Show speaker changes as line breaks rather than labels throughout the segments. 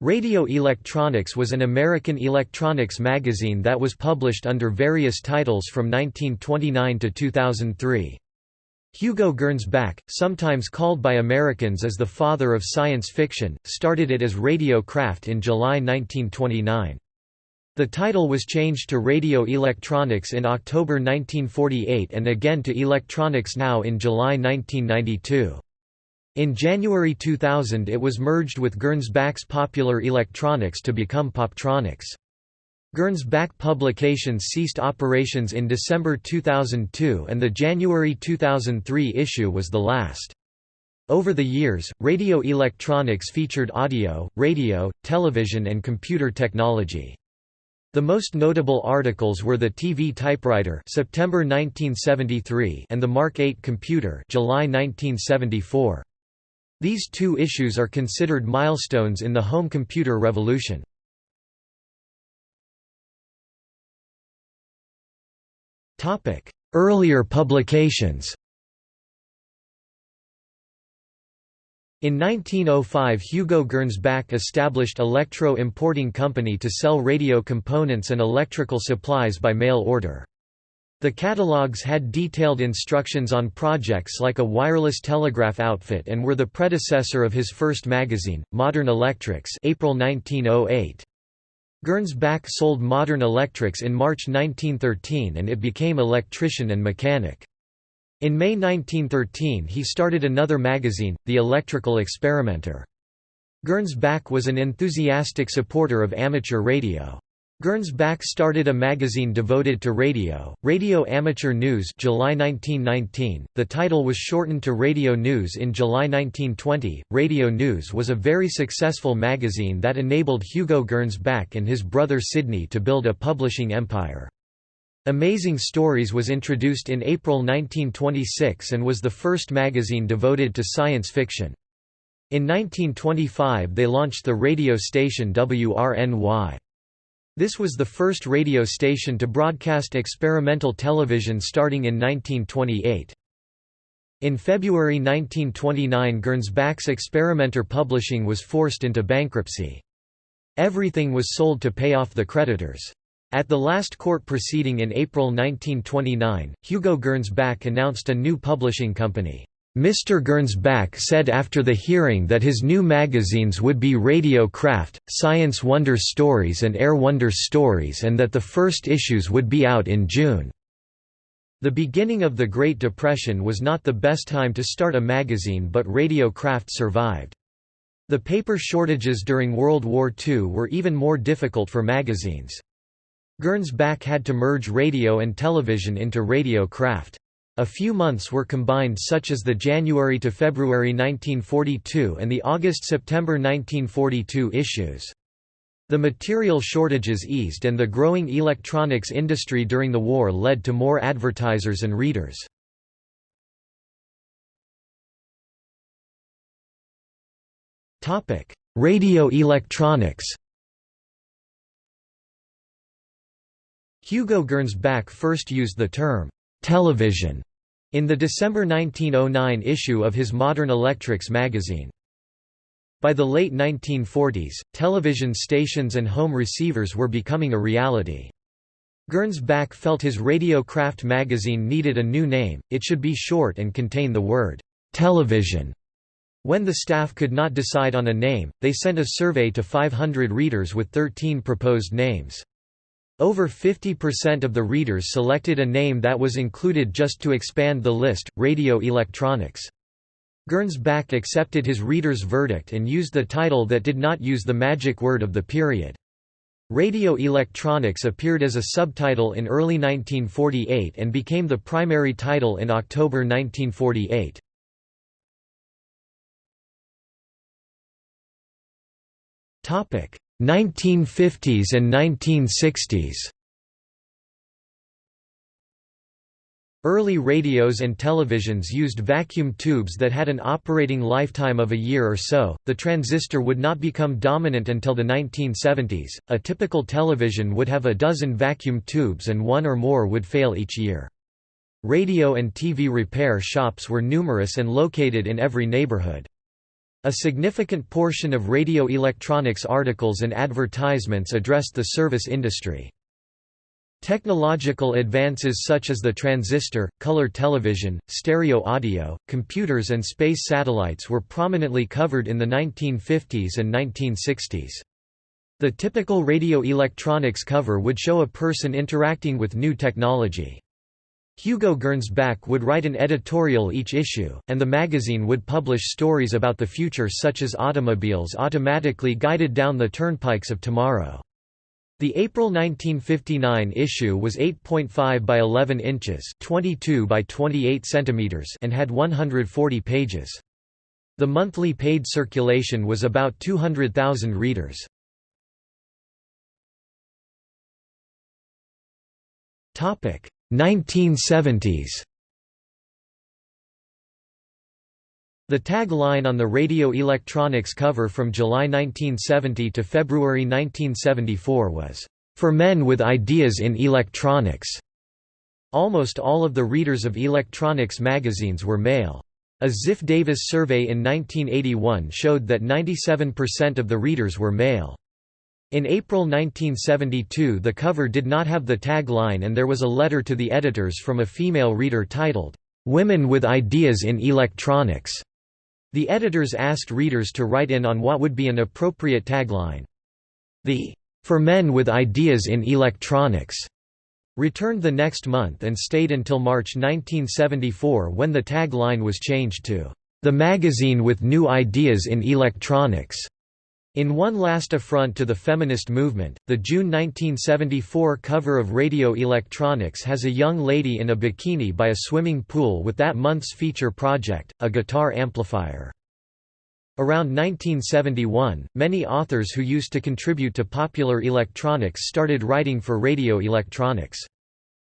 Radio Electronics was an American electronics magazine that was published under various titles from 1929 to 2003. Hugo Gernsback, sometimes called by Americans as the father of science fiction, started it as Radio Craft in July 1929. The title was changed to Radio Electronics in October 1948 and again to Electronics Now in July 1992. In January 2000 it was merged with Gernsback's Popular Electronics to become Poptronics. Gernsback Publications ceased operations in December 2002 and the January 2003 issue was the last. Over the years, radio electronics featured audio, radio, television and computer technology. The most notable articles were the TV typewriter September 1973 and the Mark 8 computer July 1974. These two issues are considered milestones in the home computer revolution. Earlier publications In 1905 Hugo Gernsback established Electro Importing Company to sell radio components and electrical supplies by mail order. The catalogues had detailed instructions on projects like a wireless telegraph outfit and were the predecessor of his first magazine, Modern Electrics April 1908. Gernsback sold Modern Electrics in March 1913 and it became Electrician and Mechanic. In May 1913 he started another magazine, The Electrical Experimenter. Gernsback was an enthusiastic supporter of amateur radio. Gernsback started a magazine devoted to radio, Radio Amateur News July 1919. The title was shortened to Radio News in July 1920. Radio News was a very successful magazine that enabled Hugo Gernsback and his brother Sidney to build a publishing empire. Amazing Stories was introduced in April 1926 and was the first magazine devoted to science fiction. In 1925 they launched the radio station WRNY. This was the first radio station to broadcast experimental television starting in 1928. In February 1929 Gernsback's Experimenter Publishing was forced into bankruptcy. Everything was sold to pay off the creditors. At the last court proceeding in April 1929, Hugo Gernsback announced a new publishing company. Mr. Gernsback said after the hearing that his new magazines would be Radio Craft, Science Wonder Stories and Air Wonder Stories and that the first issues would be out in June. The beginning of the Great Depression was not the best time to start a magazine but Radio Craft survived. The paper shortages during World War II were even more difficult for magazines. Gernsback had to merge radio and television into Radio Craft. A few months were combined such as the January to February 1942 and the August-September 1942 issues. The material shortages eased and the growing electronics industry during the war led to more advertisers and readers. Radio electronics Hugo Gernsback first used the term television in the December 1909 issue of his Modern Electrics magazine. By the late 1940s, television stations and home receivers were becoming a reality. Gernsback felt his Radio Craft magazine needed a new name, it should be short and contain the word, television. When the staff could not decide on a name, they sent a survey to 500 readers with 13 proposed names. Over 50% of the readers selected a name that was included just to expand the list, Radio Electronics. Gernsback accepted his readers' verdict and used the title that did not use the magic word of the period. Radio Electronics appeared as a subtitle in early 1948 and became the primary title in October 1948. Topic: 1950s and 1960s Early radios and televisions used vacuum tubes that had an operating lifetime of a year or so. The transistor would not become dominant until the 1970s. A typical television would have a dozen vacuum tubes and one or more would fail each year. Radio and TV repair shops were numerous and located in every neighborhood. A significant portion of radio electronics articles and advertisements addressed the service industry. Technological advances such as the transistor, color television, stereo audio, computers and space satellites were prominently covered in the 1950s and 1960s. The typical radio electronics cover would show a person interacting with new technology. Hugo Gernsback would write an editorial each issue, and the magazine would publish stories about the future such as automobiles automatically guided down the turnpikes of tomorrow. The April 1959 issue was 8.5 by 11 inches, 22 by 28 centimeters, and had 140 pages. The monthly paid circulation was about 200,000 readers. Topic: 1970s. The tagline on the radio electronics cover from July 1970 to February 1974 was, "...for men with ideas in electronics." Almost all of the readers of electronics magazines were male. A Ziff Davis survey in 1981 showed that 97% of the readers were male. In April 1972 the cover did not have the tagline and there was a letter to the editors from a female reader titled, "'Women with Ideas in Electronics' The editors asked readers to write in on what would be an appropriate tagline. The "'For Men with Ideas in Electronics' returned the next month and stayed until March 1974 when the tagline was changed to "'The Magazine with New Ideas in Electronics' In one last affront to the feminist movement, the June 1974 cover of Radio Electronics has a young lady in a bikini by a swimming pool with that month's feature project, a guitar amplifier. Around 1971, many authors who used to contribute to popular electronics started writing for radio electronics.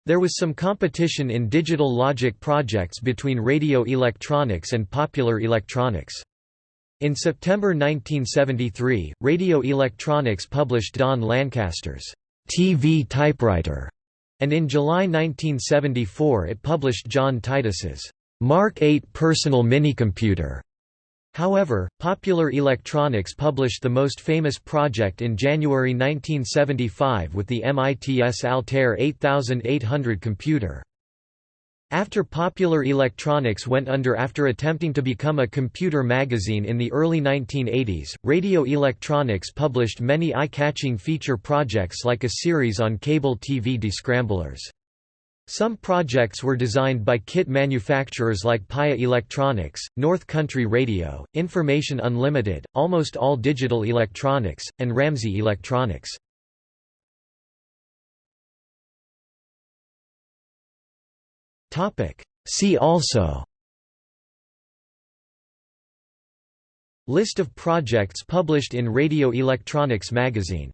There was some competition in digital logic projects between radio electronics and popular electronics. In September 1973, Radio Electronics published Don Lancaster's TV typewriter, and in July 1974 it published John Titus's Mark 8 personal minicomputer. However, Popular Electronics published the most famous project in January 1975 with the MITS Altair 8800 computer. After Popular Electronics went under after attempting to become a computer magazine in the early 1980s, Radio Electronics published many eye-catching feature projects like a series on cable TV descramblers. Some projects were designed by kit manufacturers like PAiA Electronics, North Country Radio, Information Unlimited, Almost All Digital Electronics, and Ramsey Electronics. Topic. See also List of projects published in Radio Electronics magazine